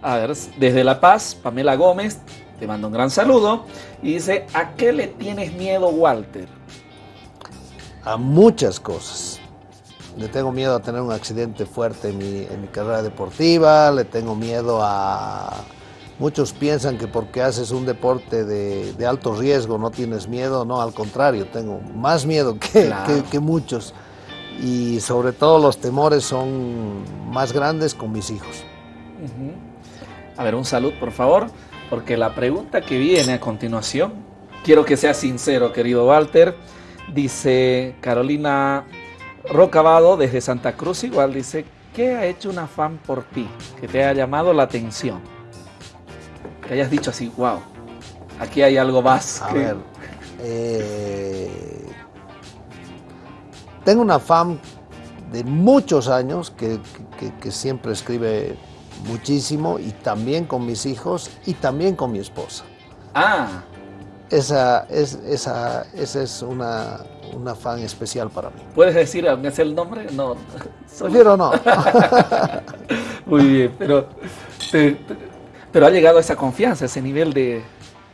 A ver, desde La Paz, Pamela Gómez te manda un gran saludo y dice, ¿a qué le tienes miedo, Walter? A muchas cosas. Le tengo miedo a tener un accidente fuerte en mi, en mi carrera deportiva, le tengo miedo a... Muchos piensan que porque haces un deporte de, de alto riesgo no tienes miedo, no, al contrario, tengo más miedo que, Claro. que- que muchos. Y sobre todo los temores son más grandes con mis hijos. A ver, un salud, por favor, porque la pregunta que viene a continuación, quiero que sea sincero, querido Walter, dice Carolina Rocabado desde Santa Cruz, igual dice, ¿qué ha hecho una fan por ti que te haya llamado la atención? Que hayas dicho así, wow, aquí hay algo más. A que-". ver, eh, tengo una fan de muchos años que, que- que siempre escribe muchísimo y también con mis hijos y también con mi esposa. Ah, Esa es, esa, esa es una, una fan especial para mí. ¿puedes decir aunque sea el nombre? No. Prefiero no. Muy bien, pero, te- te- pero ha llegado a esa confianza, ese nivel de,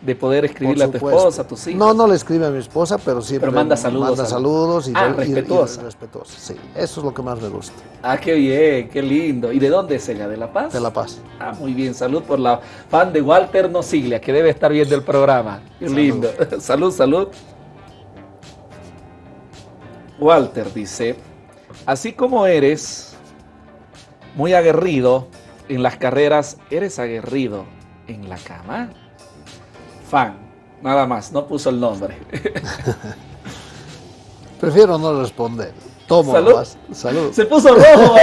de poder escribirle a tu esposa, a tus hijos. No, no le escribe a mi esposa, pero siempre Pero manda saludos manda saludos y, Ah, y- y respetuosa. respetuosa, Sí, eso es lo que más me gusta. Ah, qué bien, qué lindo. ¿Y de dónde es ella? ¿De La Paz? De La Paz. Ah, muy bien. Salud por la fan de Walter Nosiglia, que debe estar viendo el programa. Qué Salud. lindo. salud, salud. Walter dice, así como eres muy aguerrido en las carreras, ¿eres aguerrido en la cama? Fan, nada más, no puso el nombre. Prefiero no responder. Tomo Salud. Se puso rojo.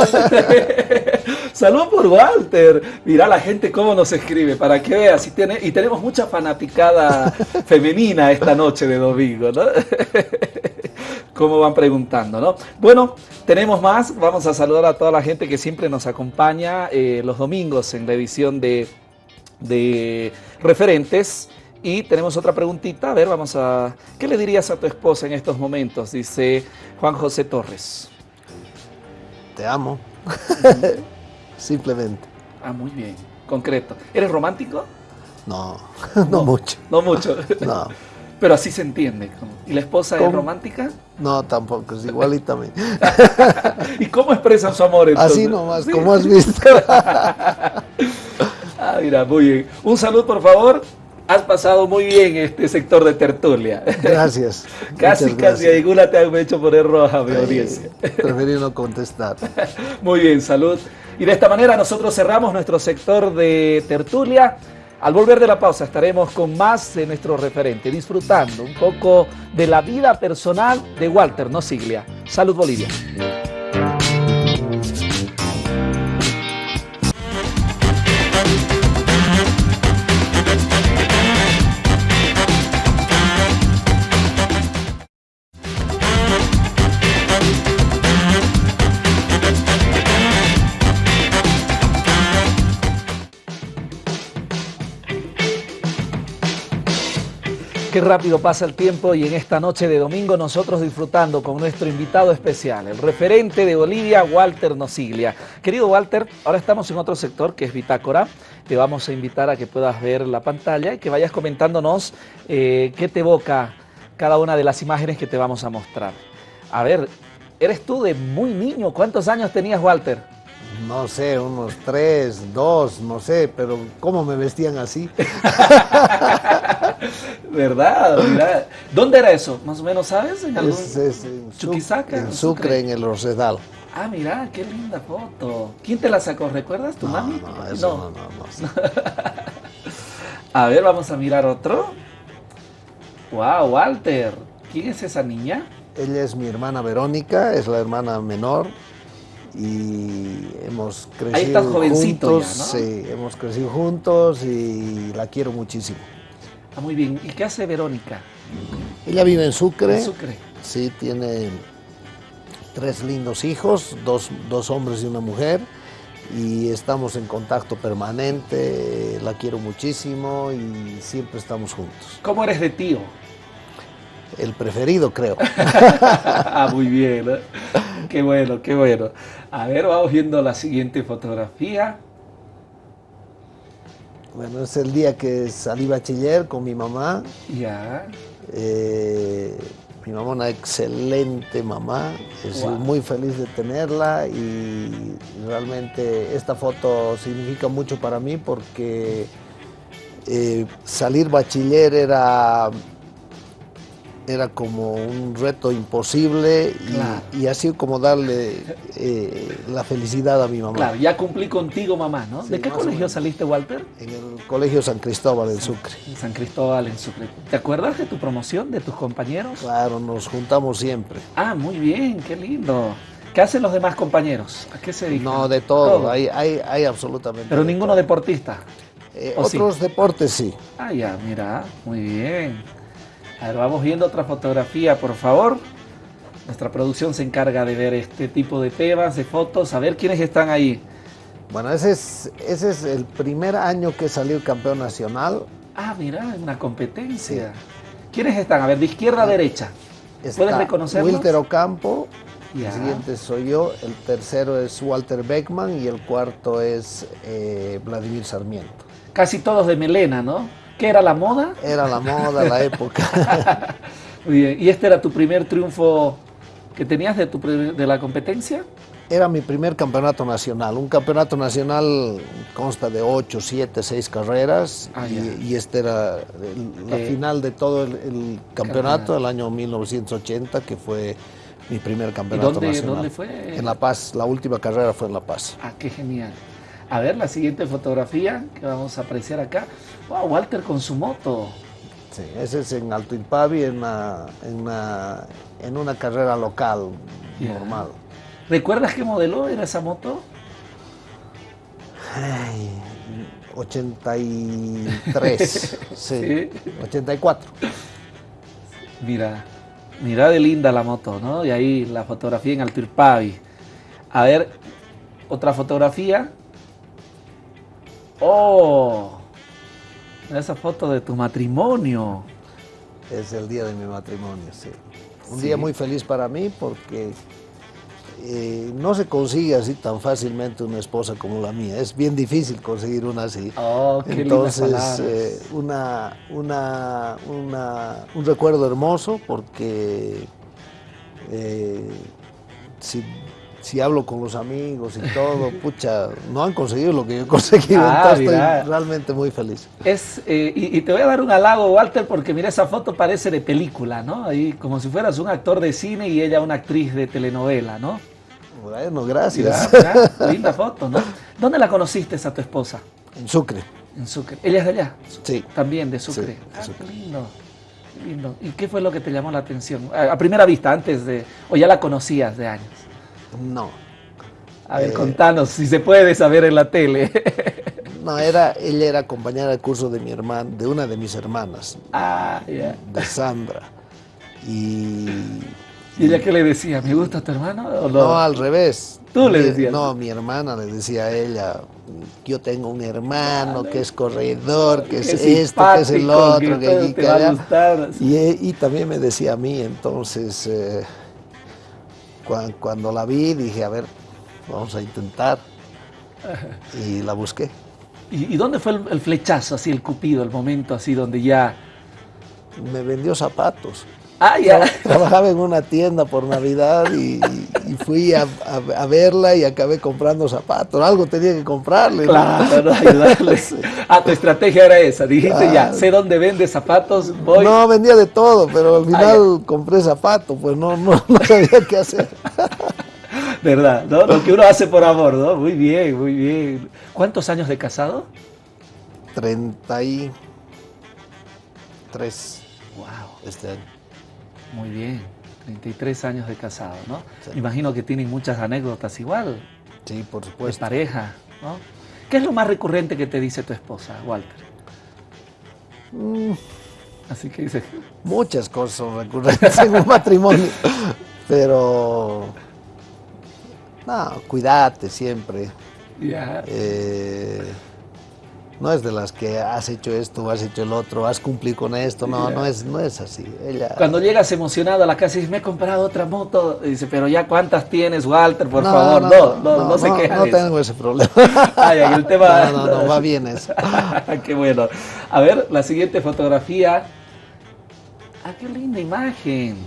Salud por Walter. Mira la gente cómo nos escribe, para que veas. Y, tiene- y tenemos mucha fanaticada femenina esta noche de domingo, ¿no? Cómo van preguntando, ¿no? Bueno, tenemos más. Vamos a saludar a toda la gente que siempre nos acompaña eh, los domingos en la edición de, de Referentes. Y tenemos otra preguntita. A ver, vamos a... ¿Qué le dirías a tu esposa en estos momentos? Dice Juan José Torres. Te amo. Simplemente. Ah, muy bien. Concreto. ¿Eres romántico? No, no, mucho. No mucho. No, Pero así se entiende. ¿Y la esposa es romántica? no, tampoco. Es igualita. ¿Y cómo expresan su amor entonces? Así nomás, Sí. como has visto. Ah, mira, muy bien. Un saludo, por favor. Has pasado muy bien este sector de tertulia. Gracias. casi, Muchas casi gracias. alguna te han hecho poner roja, mi audiencia. Preferí no contestar. Muy bien, salud. Y de esta manera nosotros cerramos nuestro sector de tertulia. Al volver de la pausa estaremos con más de nuestro referente, disfrutando un poco de la vida personal de Walter Nosiglia. Salud Bolivia. Qué rápido pasa el tiempo y en esta noche de domingo nosotros disfrutando con nuestro invitado especial, el referente de Bolivia, Walter Nosiglia. Querido Walter, ahora estamos en otro sector que es Bitácora. Te vamos a invitar a que puedas ver la pantalla y que vayas comentándonos eh, qué te evoca cada una de las imágenes que te vamos a mostrar. A ver, eres tú de muy niño. ¿Cuántos años tenías, Walter? No sé, unos tres, dos, no sé, pero ¿cómo me vestían así? ¿Verdad? ¿Dónde era eso? Más o menos, ¿sabes? ¿En algún- Es, es en, Chuquisaca, en Sucre, Sucre. en el Rosedal. Ah, mira, qué linda foto. ¿Quién te la sacó? ¿Recuerdas tu No, mami? no, eso no, no, no. sé. A ver, vamos a mirar otro. Wow, Walter. ¿Quién es esa niña? Ella es mi hermana Verónica, es la hermana menor y hemos crecido Ahí jovencito juntos. ya, ¿no? Sí, hemos crecido juntos y la quiero muchísimo. Ah, muy bien. ¿Y qué hace Verónica? Ella vive en Sucre. En Sucre. Sí, tiene tres lindos hijos, dos, dos hombres y una mujer, y estamos en contacto permanente, la quiero muchísimo y siempre estamos juntos. ¿Cómo eres de tío? El preferido, creo. ah, muy bien, ¿eh? qué bueno, qué bueno. A ver, vamos viendo la siguiente fotografía. Bueno, es el día que salí bachiller con mi mamá. Ya. Eh, mi mamá, una excelente mamá, estoy muy feliz de tenerla y realmente esta foto significa mucho para mí porque eh, salir bachiller era era como un reto imposible y, así como darle eh, la felicidad a mi mamá. Claro, ya cumplí contigo mamá, ¿no? ¿De qué colegio saliste, Walter? En el colegio San Cristóbal en Sucre. En San Cristóbal en Sucre. ¿Te acuerdas de tu promoción, de tus compañeros? Claro, nos juntamos siempre. Ah, muy bien, qué lindo. ¿Qué hacen los demás compañeros? ¿A qué se dedican? No, de todo, Hay, hay, absolutamente. Pero ninguno deportista. Eh, otros deportes sí. Ah, ya, mira, muy bien. A ver, vamos viendo otra fotografía, por favor. Nuestra producción se encarga de ver este tipo de temas, de fotos. A ver quiénes están ahí. Bueno, ese es, ese es el primer año que salió campeón nacional. Ah, mira, una competencia. ¿Quiénes están? A ver, de izquierda a derecha. ¿Puedes reconocerlos? Wilter Ocampo, el siguiente soy yo, el tercero es Walter Beckman y el cuarto es eh, Vladimir Sarmiento. Casi todos de melena, ¿no? ¿Qué era la moda? Era la moda, la época. Muy bien. ¿Y este era tu primer triunfo que tenías de, tu, de la competencia? Era mi primer campeonato nacional. Un campeonato nacional consta de 8, 7, 6 carreras ah, y, este era la final de todo el, campeonato del año 1980, que fue mi primer campeonato dónde, nacional. ¿Dónde fue? En La Paz. La última carrera fue en La Paz. Ah, qué genial. A ver la siguiente fotografía que vamos a apreciar acá. Wow, Walter con su moto. Sí, ese es en Alto Impavi, en una, en una, carrera local normal. ¿Recuerdas qué modelo era esa moto? Ay, 83, sí, 84. Mira, mira de linda la moto, ¿no? Y ahí la fotografía en Alto Impavi. A ver, otra fotografía. ¡Oh! Esa foto de tu matrimonio. Es el día de mi matrimonio, sí. Un día muy feliz para mí porque eh, no se consigue así tan fácilmente una esposa como la mía. Es bien difícil conseguir una así. Oh, qué Entonces, eh, una, una, una, un recuerdo hermoso porque eh, si si hablo con los amigos y todo, pucha, no han conseguido lo que yo he conseguido, ah, estoy realmente muy feliz. Es, eh, y, te voy a dar un halago, Walter, porque mira, esa foto parece de película, ¿no? Ahí, como si fueras un actor de cine y ella una actriz de telenovela, ¿no? Bueno, gracias. linda foto, ¿no? ¿Dónde la conociste a tu esposa? En Sucre. En Sucre. ¿Ella es de allá? Sí. También de Sucre. ah, Qué lindo. lindo. ¿Y qué fue lo que te llamó la atención? A primera vista, antes de... ¿O ya la conocías de años? No. A ver, eh, contanos, si se puede saber en la tele. no, era, ella era compañera de curso de mi hermana, de una de mis hermanas. Ah, ya. De Sandra. Y, ¿Y ella qué le decía? ¿Me gusta tu hermano? O no? no, al revés. ¿Tú le decías? No, mi hermana le decía a ella, yo tengo un hermano que es corredor, que es esto, que es el otro, que, a gustar. Y, y, también me decía a mí, entonces... Eh, cuando, la vi dije, a ver, vamos a intentar. Y la busqué. ¿Y, dónde fue el, flechazo, así el cupido, el momento así donde ya... Me vendió zapatos. Ah, ya. Trabajaba en una tienda por Navidad y, fui a, verla y acabé comprando zapatos. Algo tenía que comprarle. Claro, ayudarle. Ah, tu estrategia era esa. Dijiste ya, sé dónde vende zapatos, voy. No, vendía de todo, pero al ah, final compré zapatos, pues no, no, no sabía qué hacer. ¿Verdad? ¿no? Lo que uno hace por amor, ¿no? Muy bien, muy bien. ¿Cuántos años de casado? Treinta y tres. Wow. Este año. Muy bien, 33 años de casado, ¿no? Imagino que tienen muchas anécdotas igual. Sí, por supuesto. De pareja, ¿no? ¿Qué es lo más recurrente que te dice tu esposa, Walter? Mm. Así que dice... Muchas cosas son recurrentes en un matrimonio, pero No, cuídate siempre. Ya. Eh, no es de las que has hecho esto, has hecho el otro, has cumplido con esto, no, no es, no es así. Ella, Cuando llegas emocionado a la casa y dices, me he comprado otra moto, y dice, pero ya cuántas tienes, Walter, por No, favor, no, no, no, no, no, se queja no tengo ese problema. Ay, ay, el tema... No, no, no, va bien eso. qué bueno. A ver, la siguiente fotografía. Ah, qué linda imagen.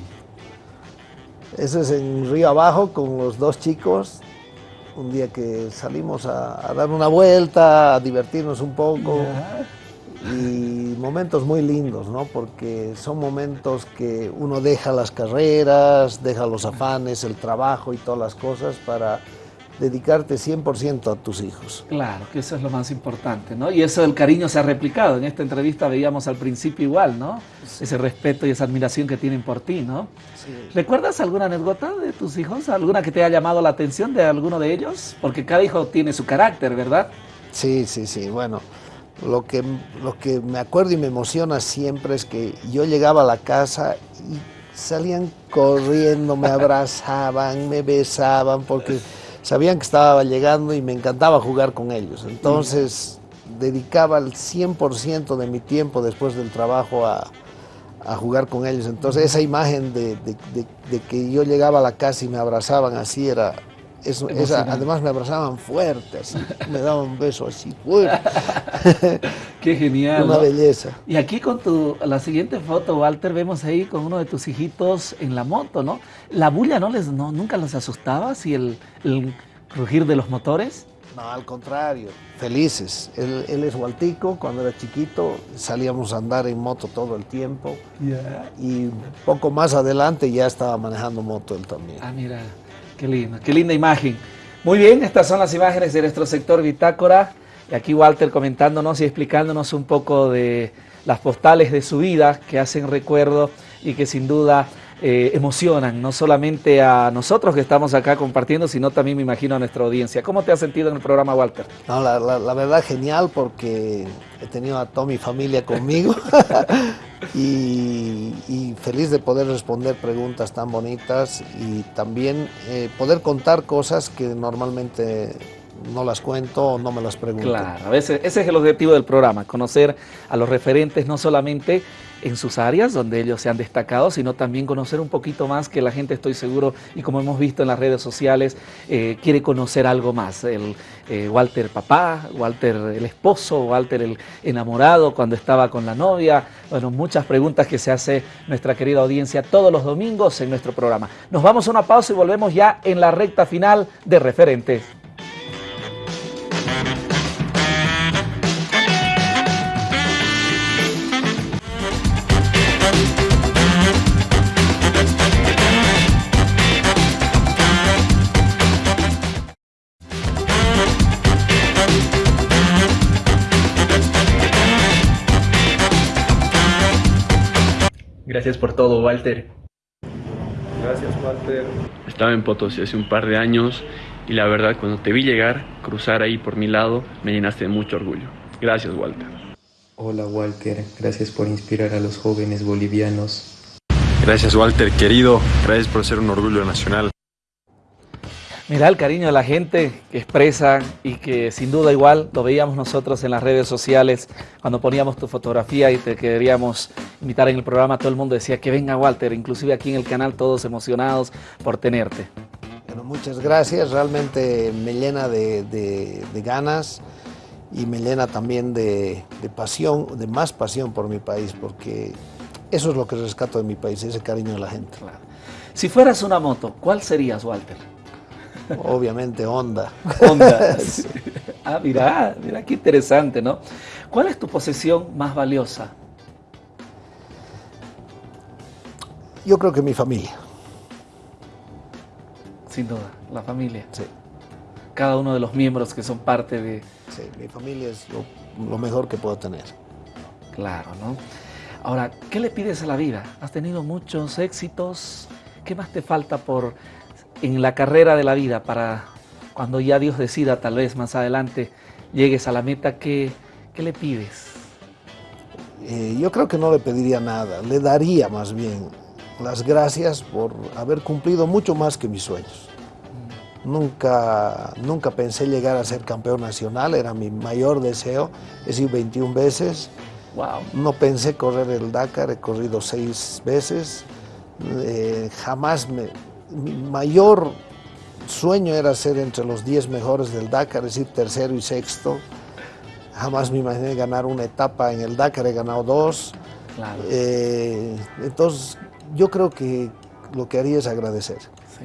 Eso es en Río Abajo con los dos chicos. Un día que salimos a, a dar una vuelta, a divertirnos un poco. Y momentos muy lindos, ¿no? Porque son momentos que uno deja las carreras, deja los afanes, el trabajo y todas las cosas para dedicarte 100% a tus hijos. Claro, que eso es lo más importante, ¿no? Y eso del cariño se ha replicado. En esta entrevista veíamos al principio igual, ¿no? Ese respeto y esa admiración que tienen por ti, ¿no? ¿Recuerdas alguna anécdota de tus hijos? ¿Alguna que te haya llamado la atención de alguno de ellos? Porque cada hijo tiene su carácter, ¿verdad? Sí, sí, sí. Bueno, lo que, lo que me acuerdo y me emociona siempre es que yo llegaba a la casa y salían corriendo, me abrazaban, me besaban, porque sabían que estaba llegando y me encantaba jugar con ellos. Entonces, dedicaba el 100% de mi tiempo después del trabajo a, a jugar con ellos. Entonces, esa imagen de, de- de- de que yo llegaba a la casa y me abrazaban así era... esa- además me abrazaban fuerte, así, me daban un beso así fuerte. Qué genial. Una ¿no? belleza. Y aquí con tu, la siguiente foto, Walter, vemos ahí con uno de tus hijitos en la moto, ¿no? ¿La bulla no les, no, nunca los asustaba? ¿Si el, el crujir de los motores? No, al contrario, felices. Él, él es Waltico, cuando era chiquito salíamos a andar en moto todo el tiempo y poco más adelante ya estaba manejando moto él también. Ah, mira, qué lindo, qué linda imagen. Muy bien, estas son las imágenes de nuestro sector Bitácora. Y aquí Walter comentándonos y explicándonos un poco de las postales de su vida que hacen recuerdo y que sin duda eh, emocionan no solamente a nosotros que estamos acá compartiendo, sino también me imagino a nuestra audiencia. ¿Cómo te has sentido en el programa, Walter? No, la, la- la verdad genial porque he tenido a toda mi familia conmigo y, y feliz de poder responder preguntas tan bonitas y también eh, poder contar cosas que normalmente no las cuento no me las pregunto. Claro, ese, ese es el objetivo del programa, conocer a los referentes no solamente en sus áreas donde ellos se han destacado, sino también conocer un poquito más que la gente, estoy seguro, y como hemos visto en las redes sociales, eh, quiere conocer algo más. El eh, Walter papá, Walter el esposo, Walter el enamorado cuando estaba con la novia. Bueno, muchas preguntas que se hace nuestra querida audiencia todos los domingos en nuestro programa. Nos vamos a una pausa y volvemos ya en la recta final de referentes. Gracias por todo, Walter. Gracias, Walter. Estaba en Potosí hace un par de años y la verdad cuando te vi llegar, cruzar ahí por mi lado, me llenaste de mucho orgullo. Gracias, Walter. Hola Walter, gracias por inspirar a los jóvenes bolivianos. Gracias Walter, querido. Gracias por ser un orgullo nacional. Mira el cariño de la gente que expresa y que sin duda igual lo veíamos nosotros en las redes sociales cuando poníamos tu fotografía y te queríamos invitar en el programa, todo el mundo decía que venga Walter, inclusive aquí en el canal todos emocionados por tenerte. Bueno, muchas gracias, realmente me llena de, de- de ganas y me llena también de, de pasión, de más pasión por mi país, porque eso es lo que rescato de mi país, ese cariño de la gente. Si fueras una moto, ¿cuál serías Walter? Obviamente Honda. Honda. Sí. Ah, mira, mira qué interesante, ¿no? ¿Cuál es tu posesión más valiosa? Yo creo que mi familia. Sin duda, la familia. Sí. Cada uno de los miembros que son parte de... Sí, mi familia es lo, lo mejor que puedo tener. Claro, ¿no? Ahora, ¿qué le pides a la vida? ¿Has tenido muchos éxitos? ¿Qué más te falta por en la carrera de la vida para cuando ya Dios decida, tal vez más adelante, llegues a la meta? ¿Qué, qué le pides? Eh, yo creo que no le pediría nada, le daría más bien las gracias por haber cumplido mucho más que mis sueños. Nunca, nunca pensé llegar a ser campeón nacional, era mi mayor deseo. He sido 21 veces. Wow. No pensé correr el Dakar, he corrido seis veces. Eh, jamás me, mi mayor sueño era ser entre los 10 mejores del Dakar, es decir, tercero y sexto. Jamás me imaginé ganar una etapa en el Dakar, he ganado dos. Claro. Eh, entonces, yo creo que lo que haría es agradecer. Sí.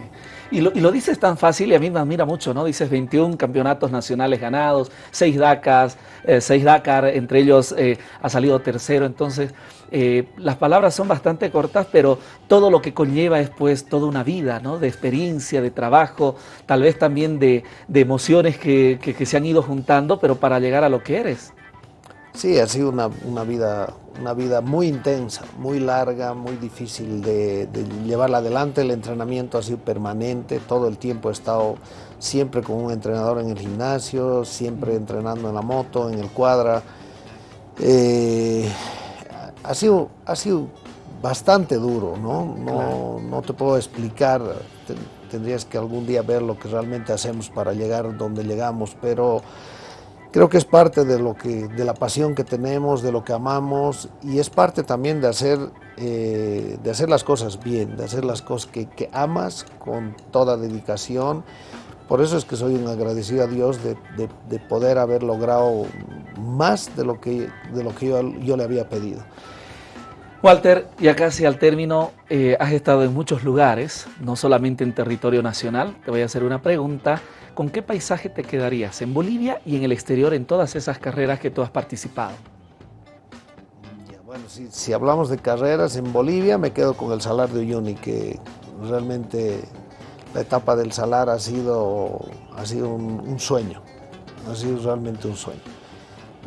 Y lo, y lo, dices tan fácil y a mí me admira mucho, ¿no? Dices 21 campeonatos nacionales ganados, 6 Dakar, eh, 6 Dakar, entre ellos eh, ha salido tercero, entonces eh, las palabras son bastante cortas, pero todo lo que conlleva es pues toda una vida, ¿no? De experiencia, de trabajo, tal vez también de, emociones que se han ido juntando, pero para llegar a lo que eres. Sí, ha sido una, una, vida, una vida muy intensa, muy larga, muy difícil de, de, llevarla adelante. El entrenamiento ha sido permanente, todo el tiempo he estado siempre con un entrenador en el gimnasio, siempre entrenando en la moto, en el cuadra. Eh, ha, sido, ha sido bastante duro, ¿no? No, no te puedo explicar, tendrías que algún día ver lo que realmente hacemos para llegar donde llegamos, pero creo que es parte de lo que de la pasión que tenemos de lo que amamos y es parte también de hacer eh, de hacer las cosas bien de hacer las cosas que, que, amas con toda dedicación por eso es que soy un agradecido a Dios de, de, de poder haber logrado más de lo que de lo que yo, yo le había pedido Walter, ya casi al término, eh, has estado en muchos lugares, no solamente en territorio nacional. Te voy a hacer una pregunta. ¿Con qué paisaje te quedarías en Bolivia y en el exterior en todas esas carreras que tú has participado? Bueno, si, hablamos de carreras en Bolivia, me quedo con el Salar de Uyuni, que realmente la etapa del Salar ha sido, ha sido un, un sueño, ha sido realmente un sueño.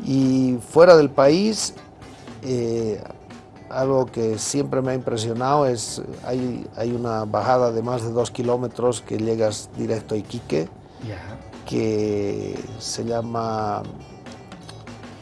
Y fuera del país, eh, algo que siempre me ha impresionado es, hay, hay una bajada de más de dos kilómetros que llegas directo a Iquique, yeah. que se llama,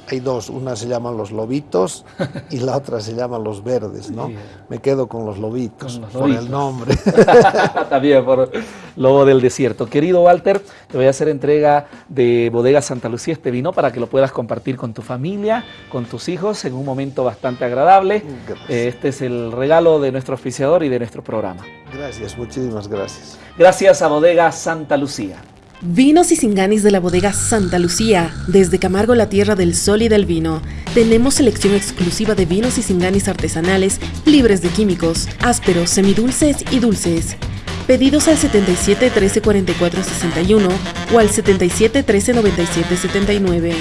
hay dos, una se llama Los Lobitos y la otra se llama Los Verdes, ¿no? Yeah. Me quedo con Los Lobitos, con los por lobitos. el nombre. También por Lobo del Desierto. Querido Walter, te voy a hacer entrega de Bodega Santa Lucía este vino para que lo puedas compartir con tu familia, con tus hijos, en un momento bastante agradable. Gracias. Este es el regalo de nuestro oficiador y de nuestro programa. Gracias, muchísimas gracias. Gracias a Bodega Santa Lucía. Vinos y Singanis de la bodega Santa Lucía, desde Camargo, la tierra del sol y del vino. Tenemos selección exclusiva de vinos y Singanis artesanales, libres de químicos, ásperos, semidulces y dulces. Pedidos al 77 13 44 61 o al 77 13 97 79.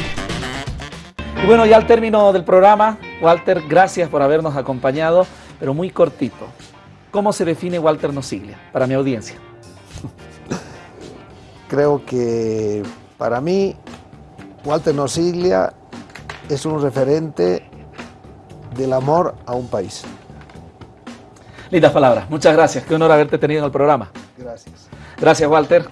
Y bueno, ya al término del programa, Walter, gracias por habernos acompañado, pero muy cortito. ¿Cómo se define Walter Nosiglia para mi audiencia? creo que para mí Walter Nosiglia es un referente del amor a un país. Lindas palabras, muchas gracias, qué honor haberte tenido en el programa. Gracias. Gracias Walter,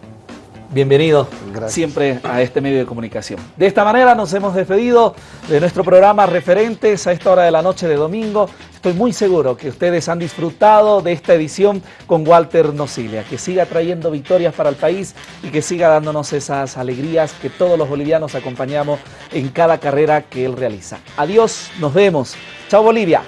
bienvenido gracias. siempre a este medio de comunicación. De esta manera nos hemos despedido de nuestro programa Referentes a esta hora de la noche de domingo. Estoy muy seguro que ustedes han disfrutado de esta edición con Walter Nocilia, que siga trayendo victorias para el país y que siga dándonos esas alegrías que todos los bolivianos acompañamos en cada carrera que él realiza. Adiós, nos vemos. Chao Bolivia.